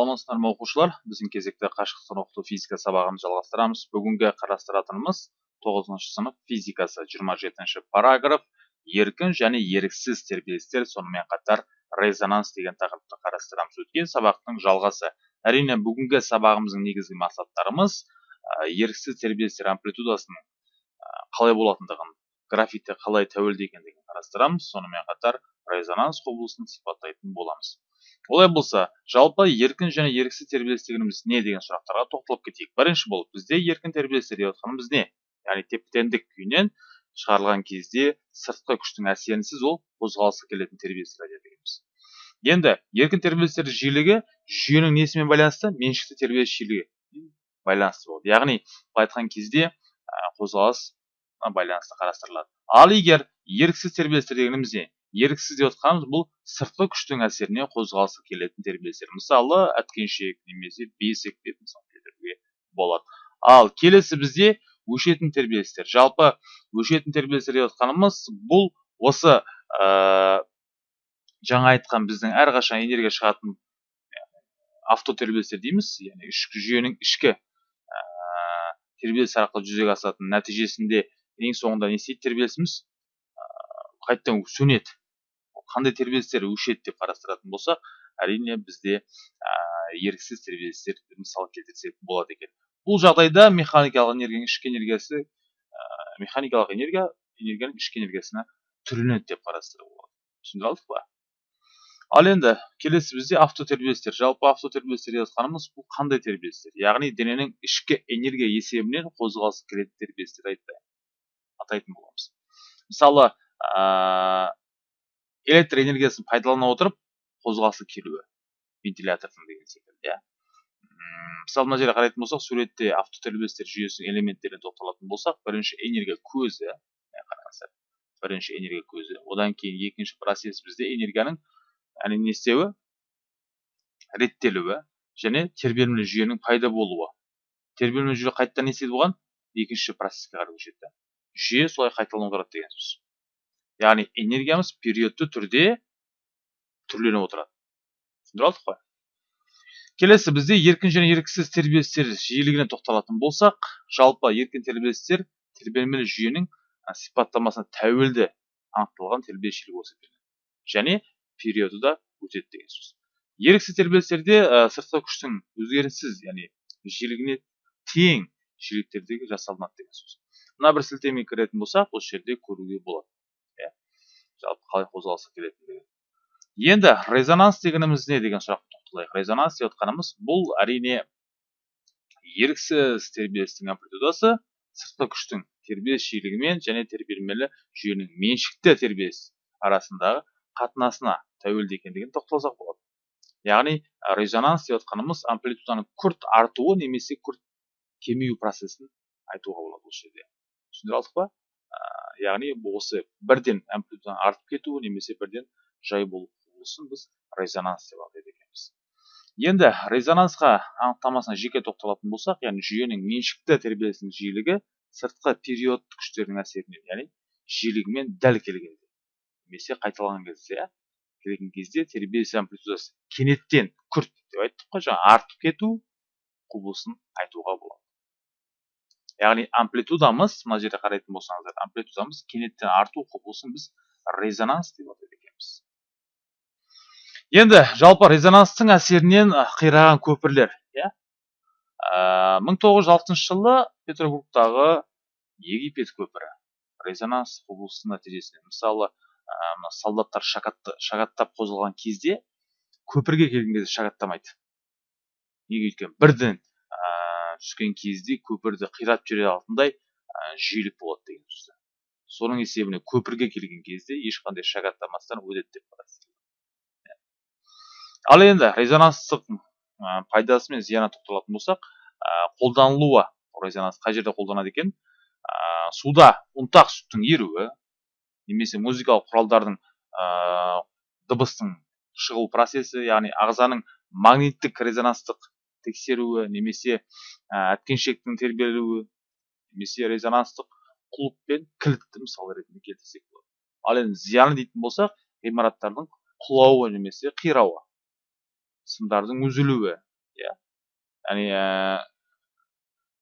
саламатсыздар ма оқушылар біздің кезекті қашықтықтан оқыту физика сабағын жалғастырамыз. Бүгінгі қарастыратынымыз тоғызыншы сынып физикасы. 27 параграф. Еркін және еріксіз тербелістер сонымен қатар резонанс деген тақырыпты қарастырамыз. Өткен сабақтың жалғасы. Әрине бүгінгі сабағымыздың негізгі мақсаттарымыз еріксіз тербелістер амплитудасының қалай болатындығын графикте қалай тәуелді екендігін қарастырамыз. Сонымен қатар резонанс құбылысын сипаттайтын боламыз. Олай болса жалпы еркін және еріксіз тербеліс дегеніміз не деген сұрақтарға тоқталып кетейік. Бірінші болып бізде еркін тербелістер деп жатқанымыз не? Яғни теп теңдік күйінен шығарылған кезде сыртқы күштің әсерінсіз ол қозғалысқа келетін тербелістер дегеніміз енді еркін тербелістер жиілігі жүйенің несімен байланысты? Меншікті тербеліс жиілігі байланысты болады яғни былай айтқан кезде қозғалыс байланысты қарастырылады. Ал егер еріксіз тербелістер дегеніміз не? Еріксіз деп отқанымыз бұл сыртқы күштің әсеріне қозғалысы келетін тербелістер. Мысалы әткеншек немесе бесік деп мысал келтіруге болады. Ал келесі бізде өшетін тербелістер. Жалпы өшетін тербелістер деп отқанымыз бұл осы ә, жаңа айтқан біздің әрқашан энергия шығатын автотербелістер дейміз. Яғни ішкі жүйенің ішкі ә, тербеліс арқылы жүзеге асатын нәтижесінде ең соңында не істейді тербелісіміз? Қайтадан сөнеді. Қандай тербелістер өшеді деп қарастыратын болсақ әрине бізде ә, еріксіз тербелістер мысал келтірсек болады екен. Бұл жағдайда механикалық энергияның ішкі энергиясы ә, механикалық энергия энергияның ішкі энергиясына түрленеді деп қарастыруға болады. Түсіндіре алдық па? Ал енді келесі бізде автотербелістер. Жалпы автотербелістер деп жатқанымыз бұл қандай тербелістер? Яғни дененің ішкі энергия есебінен қозғалысы келетін тербелістер атайтын боламыз. Мысалы электр энергиясын пайдалана отырып қозғалысы келуі. Вентилятордың деген секілді иә. Мысалы мына жерге қарайтын болсақ суретте автотербелістер жүйесінің элементтеріне тоқталатын болсақ бірінші энергия көзі қараңыздар. Бірінші энергия көзі. Одан кейін екінші процесс бізде энергияның яғни не істеуі? Реттелуі және тербелімді жүйенің пайда болуы. Тербелімді жүйе қайтадан не істейді оған екінші процесске қарай көшеді жүйе солай қайталанып отырады деген сөз яғни энергиямыз периодты түрде түрленіп отырады. Түсіндіре алдық қой. Келесі бізде еркін және еріксіз тербелістер жиілігіне тоқталатын болсақ жалпы еркін тербелістер тербелмелі жүйенің сипаттамасына тәуелді анықталған тербеліс жиілігі болып және периоды да өтеді деген сөз. Еріксіз тербелістерде сыртқы күштің өзгеріссіз яғни жиілігіне тең жиіліктердегі жасалынады деген сөз. Мына бір сілтемеге кіретін болсақ осы жерде көруге болады. Жалпы қалай қозғалысқа келетіндігі енді резонанс дегеніміз не деген сұраққа тоқталайық. Резонанс деп отқанымыз бұл әрине еріксіз тербелістің амплитудасы сыртқы күштің тербеліс жиілігімен және тербелмелі жүйенің меншікті тербеліс арасындағы қатынасына тәуелді екендігін тоқталсақ болады. Яғни резонанс деп отқанымыз амплитуданың күрт артуы немесе күрт кемею процесін айтуға болады бұл жерде. Түсіндіре алдық па? Яғни осы бірден амплитуданың артып кетуі немесе бірден жай болу құбылысын біз резонанс деп атайды екенбіз. Енді резонансқа анықтамасына жеке тоқталатын болсақ яғни жүйенің меншікті тербелісінің жиілігі сыртқы период күштерінің әсерінен яғни жиілігімен дәл келгенде немесе қайталаған кезде иә келген кезде тербеліс амплитудасы кенеттен күрт деп айттық қой жаңа артып кету құбылысын айтуға болады. Яғни амплитудамыз мына жерде қарайтын болсаңыздар амплитудамыз кенеттен арту құбылысын біз резонанс деп атайды екенбіз енді жалпы резонанстың әсерінен қираған көпірлер иә мың тоғыз жүз алтыншы жылы петербургтағы египет көпірі резонанс құбылысының нәтижесінде мысалы солдаттар шагаттап қозғалған кезде көпірге келген кезде шагаттамайды неге өйткені бірден түскен кезде көпірді қиратып жібере алатындай жиілік болады деген сөз. Соның есебінен көпірге келген кезде ешқандай шагаттамастан өтеді деп қарастырылады ал енді резонанстық пайдасы мен зияны тоқталатын болсақ қолданылуы резонанс қай жерде қолданады екен? Суда ұнтақ сүттің еруі немесе музыкалық құралдардың дыбыстың шығу процесі яғни ағзаның магниттік резонанстық тексеруі немесе әткеншектің тербелуі немесе резонанстық құлып пен кілтті мысал ретінде келтірсек болады. Ал енді зияны дейтін болсақ ғимараттардың құлауы немесе қирауы сымдардың үзілуі иә. Яғни ә,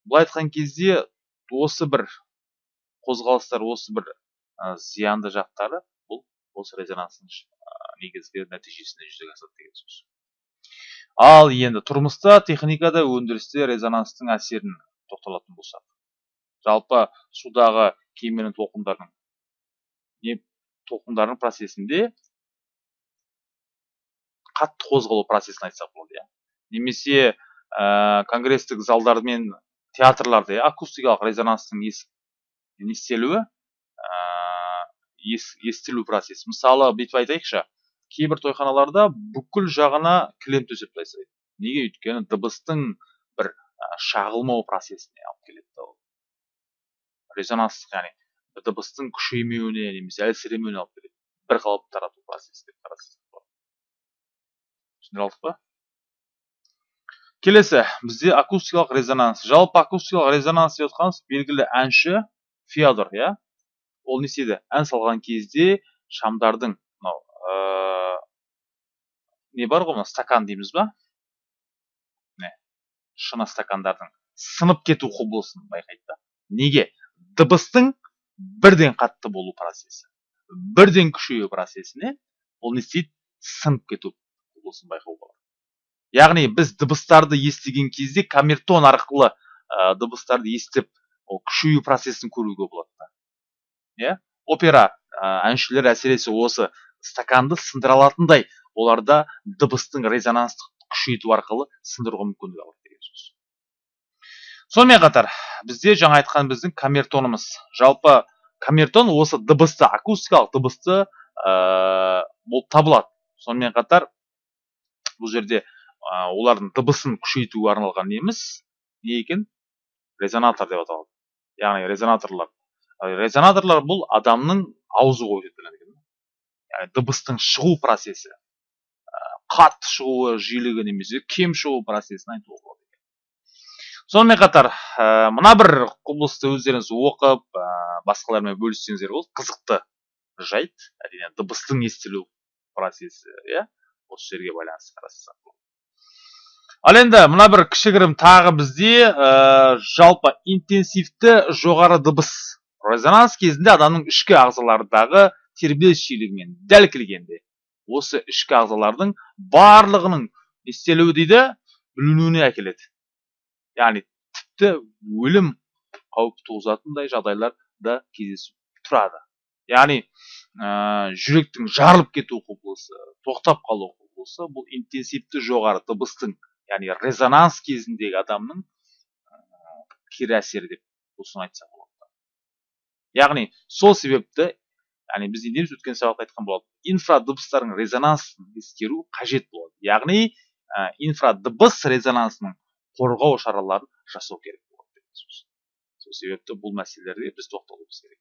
былай айтқан кезде осы бір қозғалыстар осы бір ә, зиянды жақтары бұл осы резонанстың негізгі нәтижесінде жүзеге асады деген сөз. Ал енді тұрмыста техникада өндірісте резонанстың әсерін тоқталатын болсақ. Жалпы судағы кеменің толқындардың не толқындардың процесінде қатты қозғалу процесін айтсақ болады иә. Немесе ә, конгресстік залдар мен театрларда иә акустикалық резонанстың ес, естелуі ә, ес, естілу процесі. Мысалы бүйтіп айтайықшы. Кейбір тойханаларда бүкіл жағына кілем төсеп тастайды неге? Өйткені дыбыстың бір шағылмау процесіне алып келеді ол. Резонанстық яғни дыбыстың күшеймеуіне немесе әлсіремеуіне алып келеді. Бір қалыпты тарату процесі деп түсіндіре алдық па? Келесі. Бізде акустикалық резонанс. Жалпы акустикалық резонанс деп жатқанымыз белгілі әнші феодор иә? Ол не істеді ән салған кезде шамдардың не бар ғой мына стакан дейміз ба міне шыны стакандардың сынып кету құбылысын байқайды да неге дыбыстың бірден қатты болу процесі бірден күшею процесіне ол не істейді сынып кету құбылысын байқауға болады яғни біз дыбыстарды естіген кезде камертон арқылы ә, дыбыстарды естіп ол күшею процесін көруге болады да иә опера ә, әншілер әсіресе осы стаканды сындыра алатындай оларда дыбыстың резонанстық күшейту арқылы сындыруға мүмкіндік алады деген сөз сонымен қатар бізде жаңа айтқан біздің камертонымыз. Жалпы камертон осы дыбысты акустикалық дыбысты ә, болып табылады. Сонымен қатар бұл жерде ә, олардың дыбысын күшейтуге арналған неміз не екен? Резонатор деп аталады. Яғни резонаторлар. Резонаторлар бұл адамның аузы ғой дыбыстың шығу процесі. Қатты шығуы жиілігі немесе кем шығу процесін айтуға болады сонымен қатар ә, мына бір құбылысты өздеріңіз оқып ә, басқалармен бөліссеңіздер болады қызықты жайт. Әрине дыбыстың естілу процесі иә осы жерге байланысты қарастырсақ ал енді мына бір кішігірім тағы бізде ә, жалпы интенсивті жоғары дыбыс резонанс кезінде адамның ішкі ағзалардағы тербеліс жиілігімен дәл келгенде осы ішкі ағзалардың барлығының істелуі дейді бүлінуіне әкеледі. Яғни тіпті өлім қауіп туғызатындай жағдайлар да кездесіп тұрады. Яғни ә, жүректің жарылып кету құбылысы тоқтап қалу құбылысы бұл интенсивті жоғары дыбыстың яғни резонанс кезіндегі адамның ә, кері әсері деп осыны айтсақ болады. Яғни сол себепті яғни біз не өткен сабақта айтқан болатын инфрадыбыстардың резонансын ескеру қажет болады. Яғни ә, инфрадыбыс резонансының қорғау шараларын жасау керек болады сол себепті бұл мәселелерге біз тоқталуымыз керек.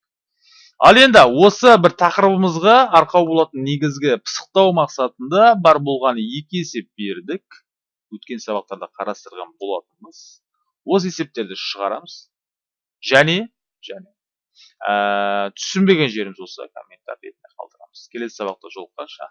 Ал енді осы бір тақырыбымызға арқау болатын негізгі пысықтау мақсатында бар болған екі есеп бердік. Өткен сабақтарда қарастырған болатынбыз осы есептерді шығарамыз және және түсінбеген жеріміз болса комментарий ретінде қалдырамыз. Келесі сабақта жолыққанша